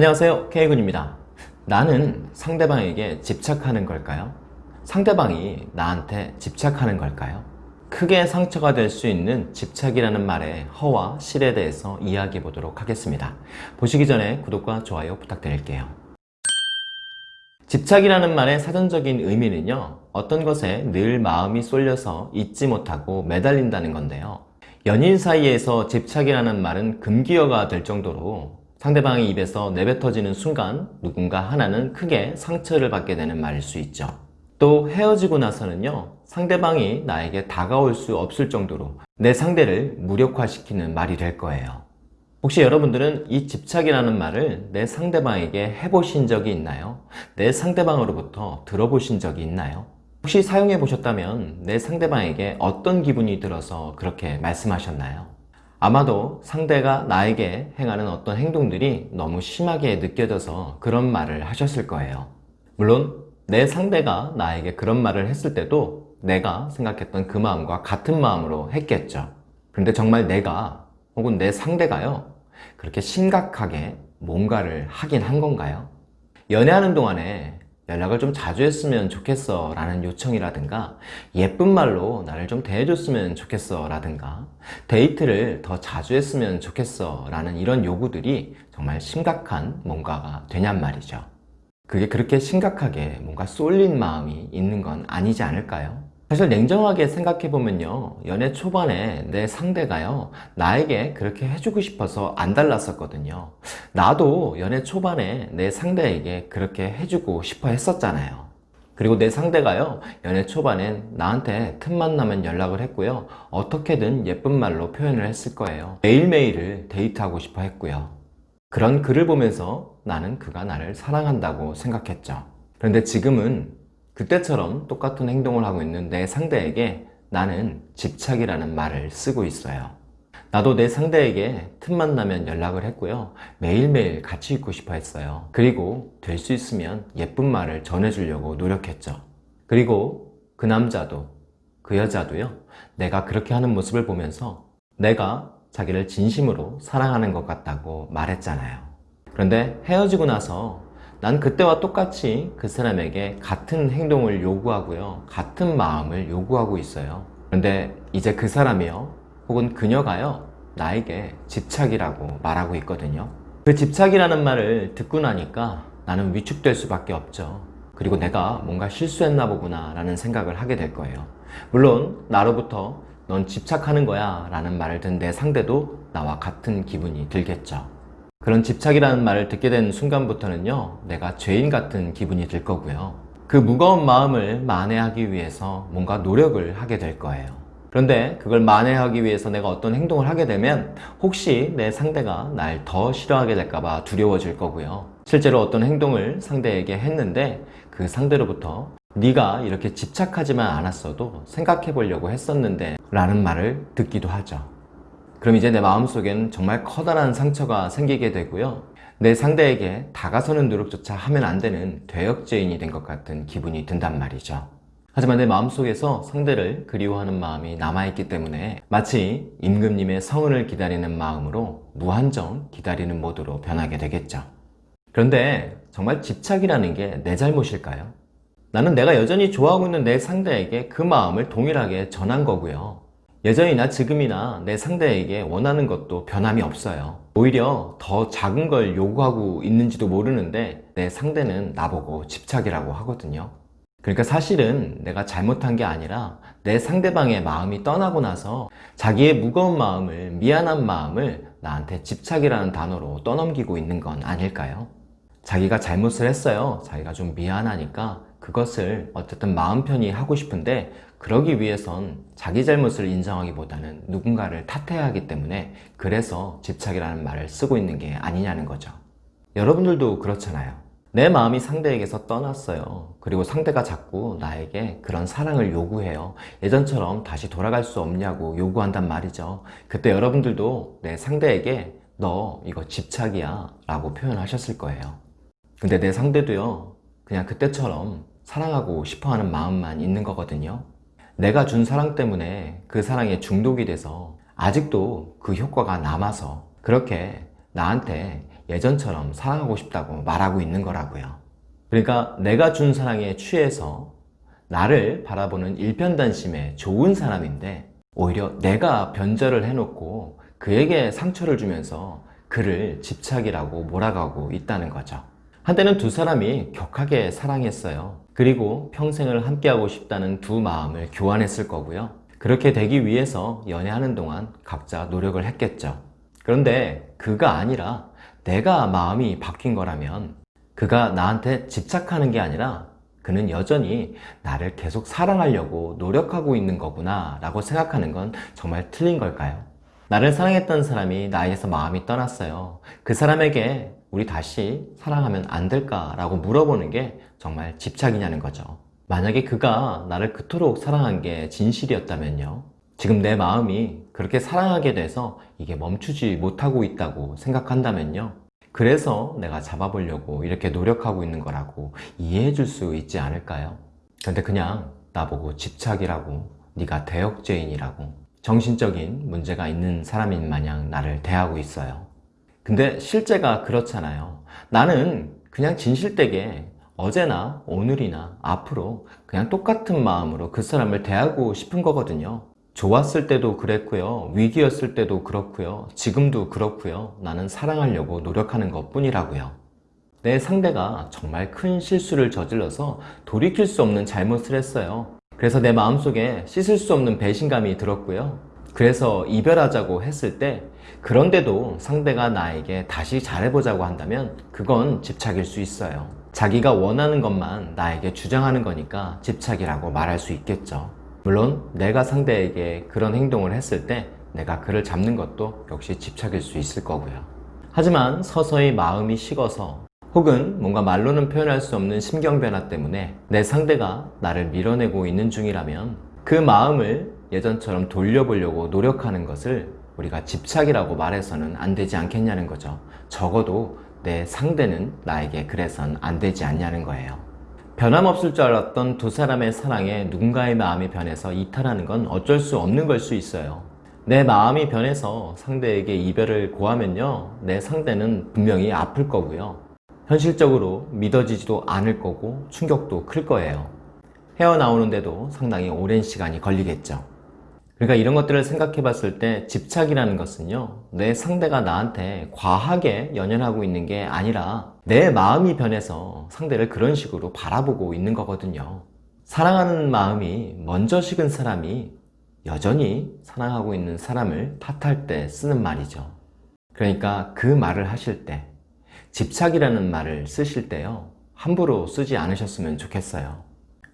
안녕하세요 K군입니다 나는 상대방에게 집착하는 걸까요? 상대방이 나한테 집착하는 걸까요? 크게 상처가 될 수 있는 집착이라는 말의 허와 실에 대해서 이야기해 보도록 하겠습니다 보시기 전에 구독과 좋아요 부탁드릴게요 집착이라는 말의 사전적인 의미는요 어떤 것에 늘 마음이 쏠려서 잊지 못하고 매달린다는 건데요 연인 사이에서 집착이라는 말은 금기어가 될 정도로 상대방의 입에서 내뱉어지는 순간 누군가 하나는 크게 상처를 받게 되는 말일 수 있죠 또 헤어지고 나서는요 상대방이 나에게 다가올 수 없을 정도로 내 상대를 무력화시키는 말이 될 거예요 혹시 여러분들은 이 집착이라는 말을 내 상대방에게 해보신 적이 있나요? 내 상대방으로부터 들어보신 적이 있나요? 혹시 사용해 보셨다면 내 상대방에게 어떤 기분이 들어서 그렇게 말씀하셨나요? 아마도 상대가 나에게 행하는 어떤 행동들이 너무 심하게 느껴져서 그런 말을 하셨을 거예요 물론 내 상대가 나에게 그런 말을 했을 때도 내가 생각했던 그 마음과 같은 마음으로 했겠죠 그런데 정말 내가 혹은 내 상대가요 그렇게 심각하게 뭔가를 하긴 한 건가요? 연애하는 동안에 연락을 좀 자주 했으면 좋겠어 라는 요청이라든가 예쁜 말로 나를 좀 대해줬으면 좋겠어 라든가 데이트를 더 자주 했으면 좋겠어 라는 이런 요구들이 정말 심각한 뭔가가 되냔 말이죠 그게 그렇게 심각하게 뭔가 쏠린 마음이 있는 건 아니지 않을까요? 사실 냉정하게 생각해보면요. 연애 초반에 내 상대가요 나에게 그렇게 해주고 싶어서 안 달랐었거든요. 나도 연애 초반에 내 상대에게 그렇게 해주고 싶어 했었잖아요. 그리고 내 상대가요 연애 초반엔 나한테 틈만 나면 연락을 했고요. 어떻게든 예쁜 말로 표현을 했을 거예요. 매일매일을 데이트하고 싶어 했고요. 그런 글을 보면서 나는 그가 나를 사랑한다고 생각했죠. 그런데 지금은 그때처럼 똑같은 행동을 하고 있는 내 상대에게 나는 집착이라는 말을 쓰고 있어요. 나도 내 상대에게 틈만 나면 연락을 했고요. 매일매일 같이 있고 싶어 했어요. 그리고 될 수 있으면 예쁜 말을 전해주려고 노력했죠. 그리고 그 남자도 그 여자도요. 내가 그렇게 하는 모습을 보면서 내가 자기를 진심으로 사랑하는 것 같다고 말했잖아요. 그런데 헤어지고 나서 난 그때와 똑같이 그 사람에게 같은 행동을 요구하고요. 같은 마음을 요구하고 있어요. 그런데 이제 그 사람이요. 혹은 그녀가요. 나에게 집착이라고 말하고 있거든요. 그 집착이라는 말을 듣고 나니까 나는 위축될 수밖에 없죠. 그리고 내가 뭔가 실수했나 보구나 라는 생각을 하게 될 거예요. 물론 나로부터 넌 집착하는 거야 라는 말을 든내 상대도 나와 같은 기분이 들겠죠 그런 집착이라는 말을 듣게 된 순간부터는요 내가 죄인 같은 기분이 들 거고요. 그 무거운 마음을 만회하기 위해서 뭔가 노력을 하게 될 거예요. 그런데 그걸 만회하기 위해서 내가 어떤 행동을 하게 되면 혹시 내 상대가 날 더 싫어하게 될까봐 두려워질 거고요. 실제로 어떤 행동을 상대에게 했는데 그 상대로부터 네가 이렇게 집착하지만 않았어도 생각해 보려고 했었는데 라는 말을 듣기도 하죠 그럼 이제 내 마음속엔 정말 커다란 상처가 생기게 되고요. 내 상대에게 다가서는 노력조차 하면 안 되는 대역죄인이 된 것 같은 기분이 든단 말이죠. 하지만 내 마음속에서 상대를 그리워하는 마음이 남아있기 때문에 마치 임금님의 성은을 기다리는 마음으로 무한정 기다리는 모드로 변하게 되겠죠. 그런데 정말 집착이라는 게 내 잘못일까요? 나는 내가 여전히 좋아하고 있는 내 상대에게 그 마음을 동일하게 전한 거고요 여전히나 지금이나 내 상대에게 원하는 것도 변함이 없어요. 오히려 더 작은 걸 요구하고 있는지도 모르는데 내 상대는 나보고 집착이라고 하거든요. 그러니까 사실은 내가 잘못한 게 아니라 내 상대방의 마음이 떠나고 나서 자기의 무거운 마음을 미안한 마음을 나한테 집착이라는 단어로 떠넘기고 있는 건 아닐까요? 자기가 잘못을 했어요. 자기가 좀 미안하니까 그것을 어쨌든 마음 편히 하고 싶은데 그러기 위해선 자기 잘못을 인정하기보다는 누군가를 탓해야 하기 때문에 그래서 집착이라는 말을 쓰고 있는 게 아니냐는 거죠. 여러분들도 그렇잖아요. 내 마음이 상대에게서 떠났어요. 그리고 상대가 자꾸 나에게 그런 사랑을 요구해요. 예전처럼 다시 돌아갈 수 없냐고 요구한단 말이죠. 그때 여러분들도 내 상대에게 너 이거 집착이야 라고 표현하셨을 거예요. 근데 내 상대도요 그냥 그때처럼 사랑하고 싶어하는 마음만 있는 거거든요 내가 준 사랑 때문에 그 사랑에 중독이 돼서 아직도 그 효과가 남아서 그렇게 나한테 예전처럼 사랑하고 싶다고 말하고 있는 거라고요. 그러니까 내가 준 사랑에 취해서 나를 바라보는 일편단심의 좋은 사람인데 오히려 내가 변절을 해놓고 그에게 상처를 주면서 그를 집착이라고 몰아가고 있다는 거죠. 한때는 두 사람이 격하게 사랑했어요. 그리고 평생을 함께하고 싶다는 두 마음을 교환했을 거고요. 그렇게 되기 위해서 연애하는 동안 각자 노력을 했겠죠. 그런데 그가 아니라 내가 마음이 바뀐 거라면 그가 나한테 집착하는 게 아니라 그는 여전히 나를 계속 사랑하려고 노력하고 있는 거구나 라고 생각하는 건 정말 틀린 걸까요? 나를 사랑했던 사람이 나에게서 마음이 떠났어요. 그 사람에게 우리 다시 사랑하면 안 될까? 라고 물어보는 게 정말 집착이냐는 거죠. 만약에 그가 나를 그토록 사랑한 게 진실이었다면요. 지금 내 마음이 그렇게 사랑하게 돼서 이게 멈추지 못하고 있다고 생각한다면요. 그래서 내가 잡아보려고 이렇게 노력하고 있는 거라고 이해해 줄 수 있지 않을까요? 근데 그냥 나보고 집착이라고 네가 대역죄인이라고 정신적인 문제가 있는 사람인 마냥 나를 대하고 있어요. 근데 실제가 그렇잖아요. 나는 그냥 진실되게 어제나 오늘이나 앞으로 그냥 똑같은 마음으로 그 사람을 대하고 싶은 거거든요. 좋았을 때도 그랬고요. 위기였을 때도 그렇고요. 지금도 그렇고요. 나는 사랑하려고 노력하는 것 뿐이라고요. 내 상대가 정말 큰 실수를 저질러서 돌이킬 수 없는 잘못을 했어요. 그래서 내 마음속에 씻을 수 없는 배신감이 들었고요. 그래서 이별하자고 했을 때 그런데도 상대가 나에게 다시 잘해보자고 한다면 그건 집착일 수 있어요. 자기가 원하는 것만 나에게 주장하는 거니까 집착이라고 말할 수 있겠죠. 물론 내가 상대에게 그런 행동을 했을 때 내가 그를 잡는 것도 역시 집착일 수 있을 거고요. 하지만 서서히 마음이 식어서 혹은 뭔가 말로는 표현할 수 없는 심경 변화 때문에 내 상대가 나를 밀어내고 있는 중이라면 그 마음을 예전처럼 돌려보려고 노력하는 것을 우리가 집착이라고 말해서는 안 되지 않겠냐는 거죠. 적어도 내 상대는 나에게 그래선 안 되지 않냐는 거예요. 변함없을 줄 알았던 두 사람의 사랑에 누군가의 마음이 변해서 이탈하는 건 어쩔 수 없는 걸 수 있어요. 내 마음이 변해서 상대에게 이별을 고하면요. 내 상대는 분명히 아플 거고요. 현실적으로 믿어지지도 않을 거고 충격도 클 거예요. 헤어나오는데도 상당히 오랜 시간이 걸리겠죠. 그러니까 이런 것들을 생각해 봤을 때 집착이라는 것은요, 내 상대가 나한테 과하게 연연하고 있는 게 아니라 내 마음이 변해서 상대를 그런 식으로 바라보고 있는 거거든요. 사랑하는 마음이 먼저 식은 사람이 여전히 사랑하고 있는 사람을 탓할 때 쓰는 말이죠. 그러니까 그 말을 하실 때, 집착이라는 말을 쓰실 때요, 함부로 쓰지 않으셨으면 좋겠어요.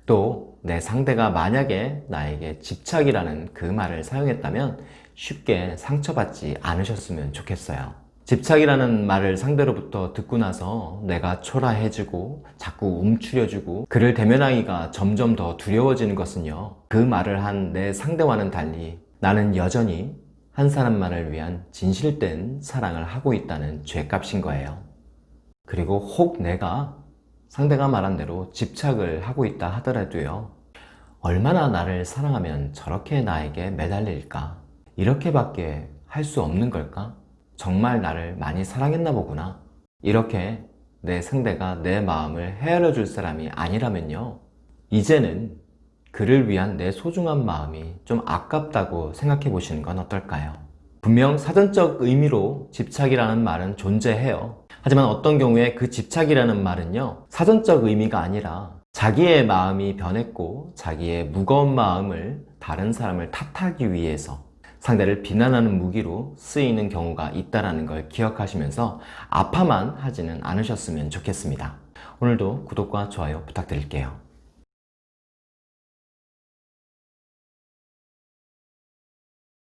또 내 상대가 만약에 나에게 집착이라는 그 말을 사용했다면 쉽게 상처받지 않으셨으면 좋겠어요. 집착이라는 말을 상대로부터 듣고 나서 내가 초라해지고 자꾸 움츠려주고 그를 대면하기가 점점 더 두려워지는 것은요. 그 말을 한 내 상대와는 달리 나는 여전히 한 사람만을 위한 진실된 사랑을 하고 있다는 죄값인 거예요. 그리고 혹 내가 상대가 말한 대로 집착을 하고 있다 하더라도요. 얼마나 나를 사랑하면 저렇게 나에게 매달릴까? 이렇게밖에 할 수 없는 걸까? 정말 나를 많이 사랑했나 보구나. 이렇게 내 상대가 내 마음을 헤아려 줄 사람이 아니라면요. 이제는 그를 위한 내 소중한 마음이 좀 아깝다고 생각해 보시는 건 어떨까요? 분명 사전적 의미로 집착이라는 말은 존재해요. 하지만 어떤 경우에 그 집착이라는 말은요 사전적 의미가 아니라 자기의 마음이 변했고 자기의 무거운 마음을 다른 사람을 탓하기 위해서 상대를 비난하는 무기로 쓰이는 경우가 있다는 걸 기억하시면서 아파만 하지는 않으셨으면 좋겠습니다. 오늘도 구독과 좋아요 부탁드릴게요.